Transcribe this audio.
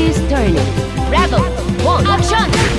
Is turning. Rebel, One! Action!